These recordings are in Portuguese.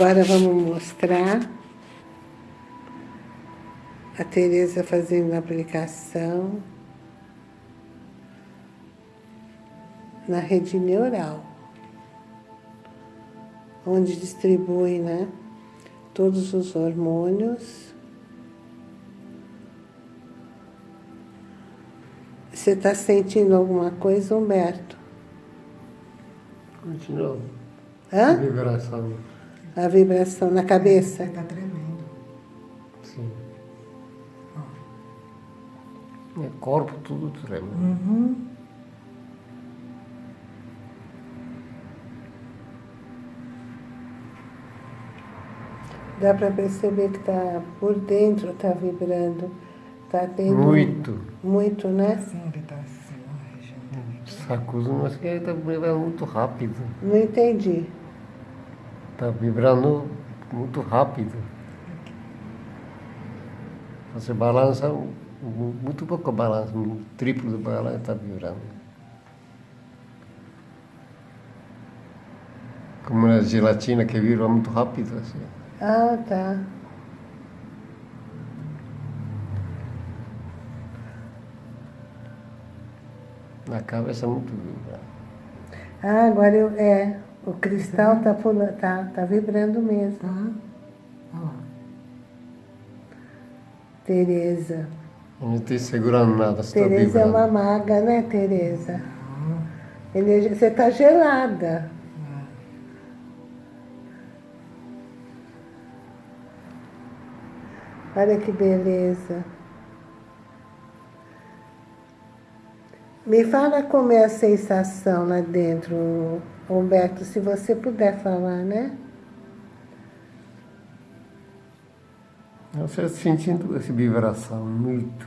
Agora vamos mostrar a Tereza fazendo a aplicação na rede neural, onde distribui né, todos os hormônios. Você está sentindo alguma coisa, Humberto? Continua. Hã? A vibração. A vibração na cabeça? Está tremendo. Sim. É corpo, tudo treme. Uhum. Dá para perceber que tá por dentro está vibrando. Está tendo. Muito. Muito, né? Sim, ele está assim, também. Sacudo, mas que está vibrando muito rápido. Não entendi. Está vibrando muito rápido. Você balança, mu- muito pouco balança, um triplo do balanço está vibrando. Como na gelatina que vibra muito rápido, assim. Ah, tá. Na cabeça muito vibra. Ah, agora eu. É. O cristal tá, pula, tá, tá vibrando mesmo. Tá? Olha lá. Tereza. Não estou segurando nada, estou Tereza é vibrando. uma maga, né, Tereza? Energia- Você tá gelada. Olha que beleza. Me fala como é a sensação lá dentro, Humberto, se você puder falar, né? Eu estou sentindo essa vibração muito.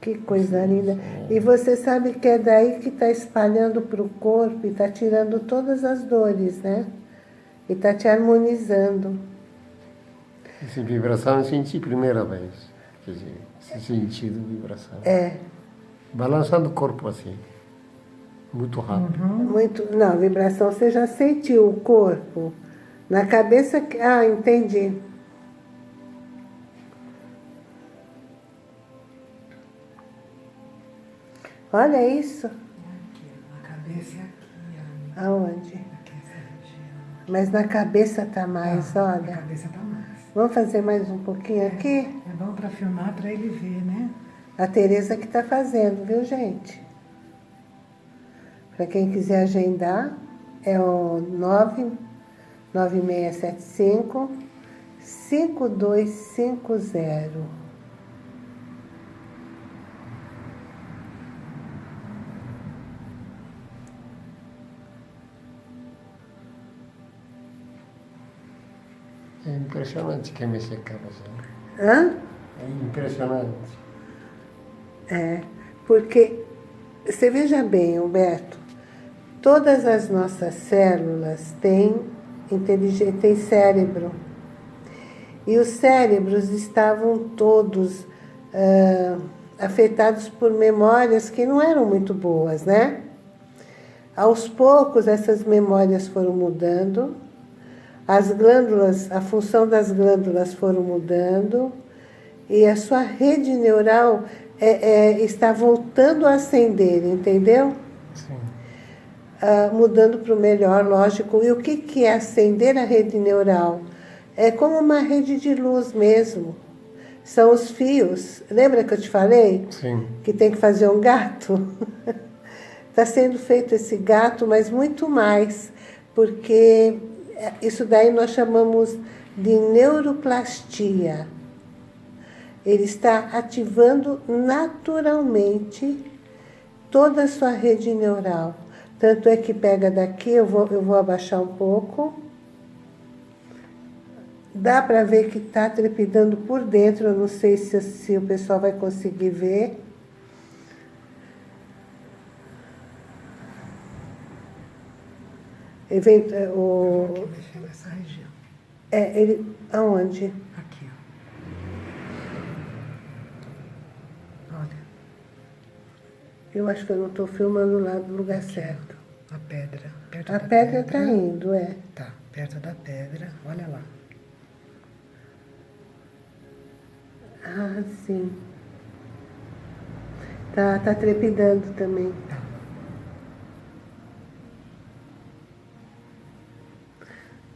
Que coisa linda. E você sabe que é daí que está espalhando para o corpo e está tirando todas as dores, né? E está te harmonizando. Essa vibração eu senti primeira vez. Quer dizer, esse sentido de vibração. É. Balançando o corpo assim. Muito rápido. Muito. Não, vibração você já sentiu o corpo. Na cabeça. que- Ah, entendi. Olha isso. Aqui, na cabeça e aqui. Aonde? Aqui. Mas na cabeça tá mais, Ah, olha. Na cabeça tá mais. Vamos fazer mais um pouquinho aqui? É bom para filmar, para ele ver, né? A Tereza que está fazendo, viu, gente? Para quem quiser agendar, é o 99675 5250. É impressionante que me secava assim. Hã? É impressionante. É, porque, você veja bem, Humberto, todas as nossas células têm, têm cérebro. E os cérebros estavam todos ah, afetados por memórias que não eram muito boas, né? Aos poucos, essas memórias foram mudando, as glândulas, a função das glândulas foram mudando, e a sua rede neural é, é, está voltando a acender, entendeu? Sim. Ah, mudando para o melhor, lógico. E o que, que é acender a rede neural? É como uma rede de luz mesmo. São os fios. Lembra que eu te falei? Sim. que tem que fazer um gato. Está sendo feito esse gato, mas muito mais, porque isso daí nós chamamos de neuroplastia. Ele está ativando naturalmente toda a sua rede neural. Tanto é que pega daqui, eu vou, eu vou abaixar um pouco. Dá para ver que está trepidando por dentro, eu não sei se, se o pessoal vai conseguir ver. Event, o, Aqui, mexendo nessa região. é, ele, aonde? Aqui, ó. Olha. Eu acho que eu não estou filmando lá do lugar certo. A pedra. Perto A da pedra está indo, é. Tá, perto da pedra. Olha lá. Ah, sim. Tá, tá trepidando também. Tá.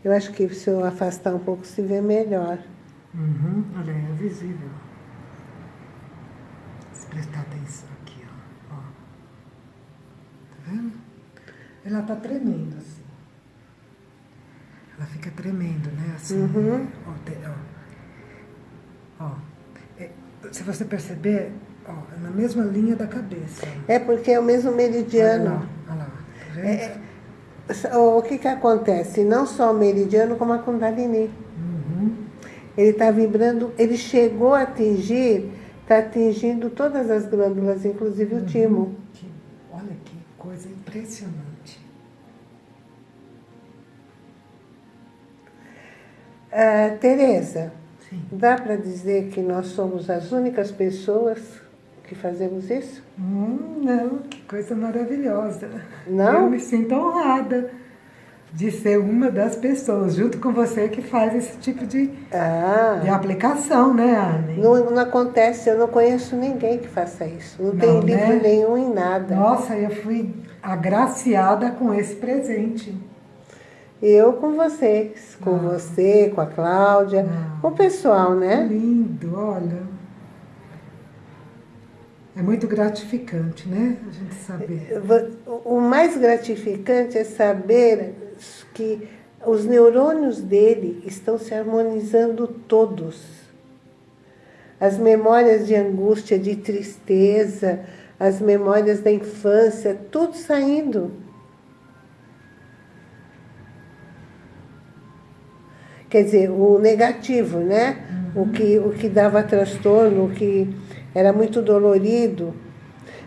Eu acho que se eu afastar um pouco se vê melhor. Uhum, olha é visível. Se prestar atenção aqui, ó. ó. Tá vendo? Ela tá tremendo assim. Ela fica tremendo, né? Assim. Uhum. Ó, te- ó. Ó. É, se você perceber, ó, é na mesma linha da cabeça. É porque é o mesmo Olha meridiano. lá, olha lá. Tá vendo? É, O que que acontece? Não só o meridiano, como a Kundalini. Uhum. Ele está vibrando, ele chegou a atingir, está atingindo todas as glândulas, inclusive o timo. Que- olha que coisa impressionante. Ah, Tereza, Sim. dá para dizer que nós somos as únicas pessoas que fazemos isso? Hum, não, que coisa maravilhosa. Não? Eu me sinto honrada de ser uma das pessoas, junto com você, que faz esse tipo de, de Ah, aplicação, né, Anne? não, não acontece, eu não conheço ninguém que faça isso. Não, tem Não, livro né? nenhum em nada. Nossa, eu fui agraciada com esse presente. Eu com vocês, com Ah. você, com a Cláudia, Ah. com o pessoal, né? Lindo, olha. É muito gratificante, né? A gente saber. O mais gratificante é saber que os neurônios dele estão se harmonizando todos. As memórias de angústia, de tristeza, as memórias da infância, tudo saindo. Quer dizer, o negativo, né? O, que, o que dava transtorno, o que era muito dolorido.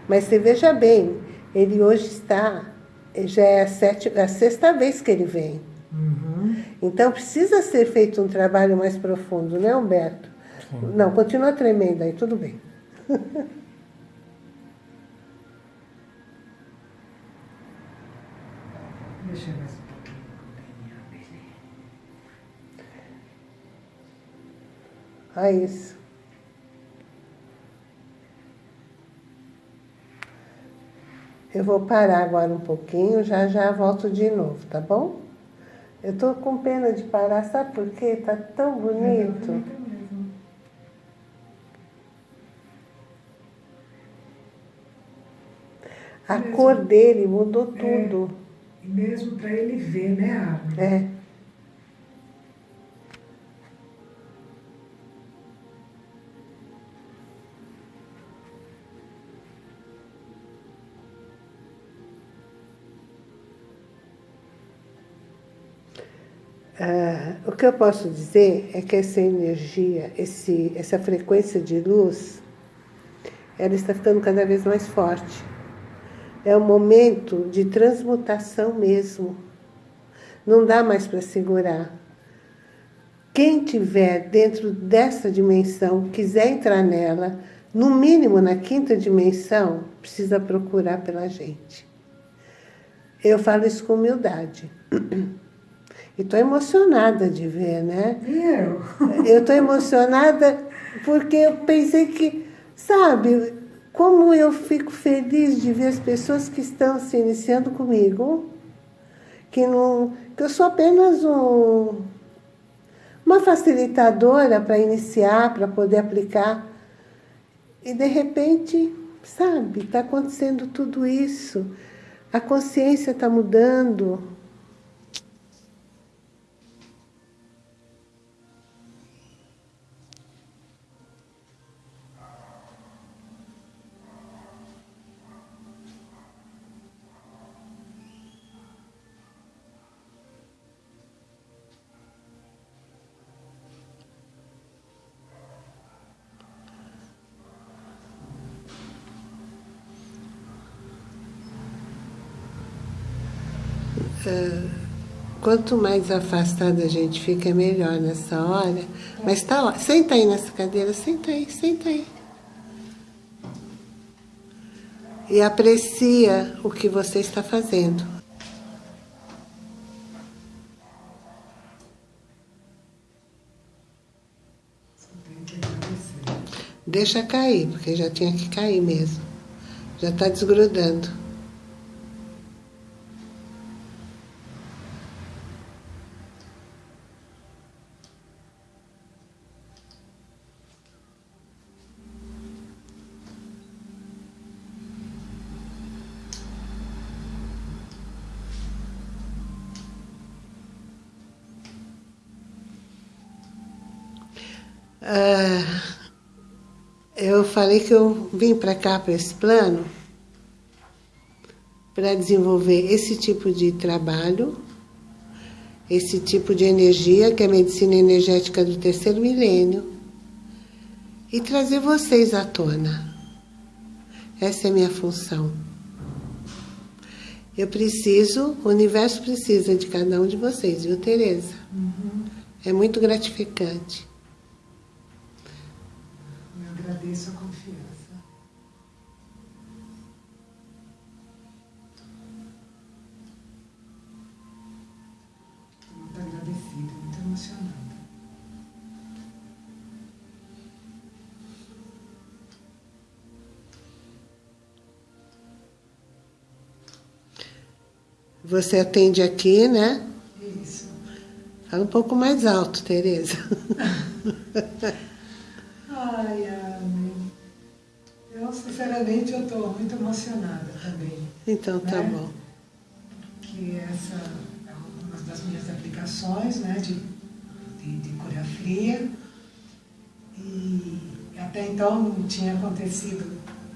Mas você veja bem, ele hoje está, já é a, sete, a sexta vez que ele vem. Uhum. Então precisa ser feito um trabalho mais profundo, né, Humberto? Não, continua tremendo aí, tudo bem. Deixa eu mais um pouquinho com o DNA dele. Ah, isso. Eu vou parar agora um pouquinho, já já volto de novo, tá bom? Eu tô com pena de parar, sabe por quê? Tá tão bonito. Bonito mesmo. A cor dele mudou tudo. E mesmo para ele ver, né, Armin? É. Ah, o que eu posso dizer é que essa energia, esse, essa frequência de luz, ela está ficando cada vez mais forte. É um momento de transmutação mesmo. Não dá mais para segurar. Quem tiver dentro dessa dimensão, quiser entrar nela, no mínimo na quinta dimensão, precisa procurar pela gente. Eu falo isso com humildade. E estou emocionada de ver, né? Eu? Eu estou emocionada porque eu pensei que, sabe, como eu fico feliz de ver as pessoas que estão se iniciando comigo, que, não, que eu sou apenas um, uma facilitadora para iniciar, para poder aplicar. E de repente, sabe, está acontecendo tudo isso. A consciência está mudando. quanto mais afastada a gente fica, melhor nessa hora. Mas tá lá. Senta aí nessa cadeira, senta aí, senta aí. E aprecia o que você está fazendo. Deixa cair, porque já tinha que cair mesmo. Já está desgrudando. Ah, eu falei que eu vim para cá, para esse plano, para desenvolver esse tipo de trabalho, esse tipo de energia, que é a medicina energética do terceiro milênio, e trazer vocês à tona. Essa é a minha função. Eu preciso, o universo precisa de cada um de vocês, viu, Tereza? Uhum. É muito gratificante. Eu agradeço a confiança. Estou muito agradecida, muito emocionada. Você atende aqui, né? Isso. Fala um pouco mais alto, Tereza. sinceramente, eu estou muito emocionada também. Então tá Né? bom. Que essa é uma das minhas aplicações, né? De, de, de cura fria. E até então não tinha acontecido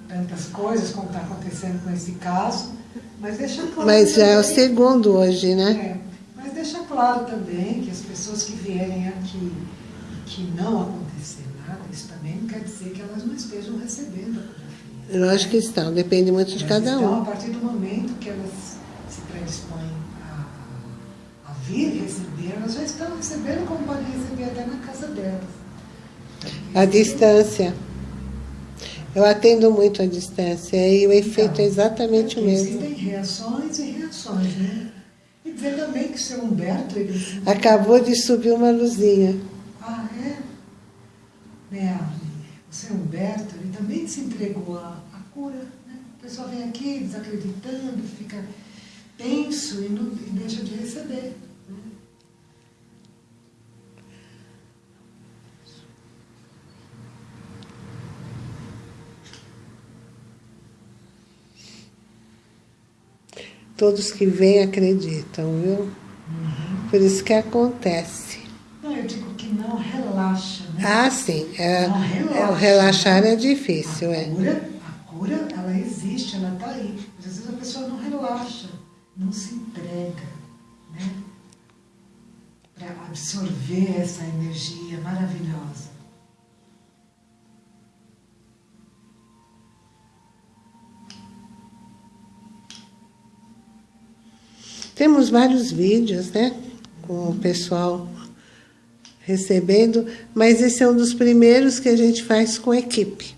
tantas coisas como está acontecendo com esse caso. Mas deixa claro. Mas já é o segundo hoje, né? É, mas deixa claro também que as pessoas que vierem aqui e que não acontecer nada, isso também não quer dizer que elas não estejam recebendo a cura Lógico que estão, depende muito de Elas cada estão, um. a partir do momento que elas se predispõem a, a vir receber, elas já estão recebendo como podem receber até na casa delas. A distância. Eu atendo muito à distância e o efeito é exatamente o mesmo. Existem reações e reações, né? E dizer também que o seu Humberto, ele... Acabou de subir uma luzinha. Ah, é? Né? O seu Humberto, também se entregou à, à cura. Né? O pessoal vem aqui desacreditando, fica tenso e, não, e deixa de receber. Né? Todos que vêm acreditam, viu? Por isso que acontece. Não, eu digo que não relaxa? Ah, sim. É, Não é, o relaxa. relaxar é difícil, a é. cura, a cura, ela existe, ela está aí. Mas às vezes a pessoa não relaxa, não se entrega, né? Para absorver essa energia maravilhosa. Temos vários vídeos, né? Com o pessoal recebendo, mas esse é um dos primeiros que a gente faz com equipe.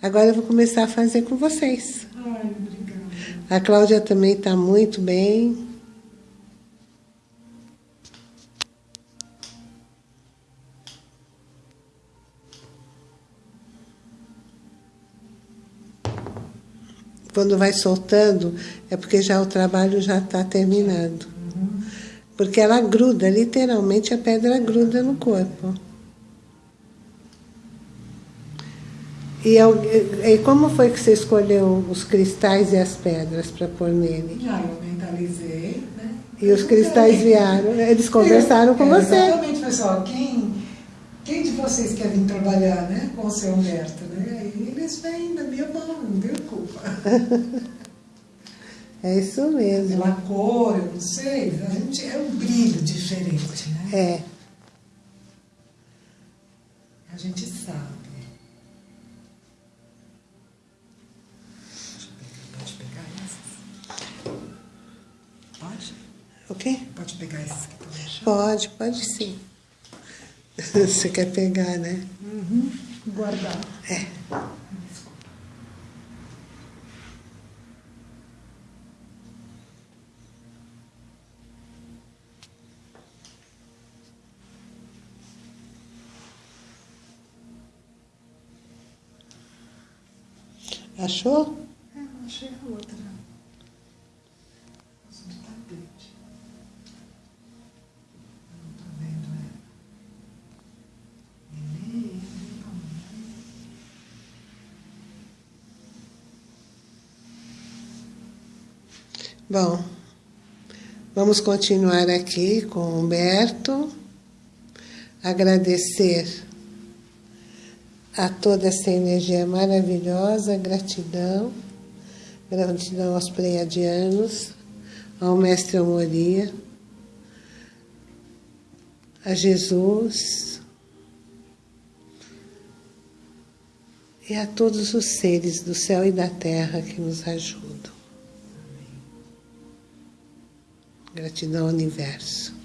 Agora eu vou começar a fazer com vocês. Ai, obrigada. A Cláudia também está muito bem. Quando vai soltando, é porque já o trabalho já está terminado. Porque ela gruda, literalmente a pedra gruda no corpo. E, e como foi que você escolheu os cristais e as pedras para pôr nele? Ah, eu mentalizei, né? E os cristais vieram, eles conversaram com É, você. Exatamente, pessoal. Quem, quem de vocês quer vir trabalhar né, com o seu Humberto? Né? Eles vêm da minha mão, não tenho culpa. É isso mesmo. Pela cor, eu não sei. A gente é um brilho diferente, né? É. A gente sabe. Pode pegar essas? Pode? Ok? Pode pegar esses que estão chão? Pode, pode sim. Você quer pegar, né? Uhum. Guardar. É. Achou? É, não achei a outra. Tapete. Não tô vendo ela. Neném, Bom, vamos continuar aqui com o Humberto. Agradecer a toda essa energia maravilhosa, gratidão, gratidão aos pleiadianos, ao Mestre Amoria, a Jesus e a todos os seres do céu e da terra que nos ajudam. Gratidão universo.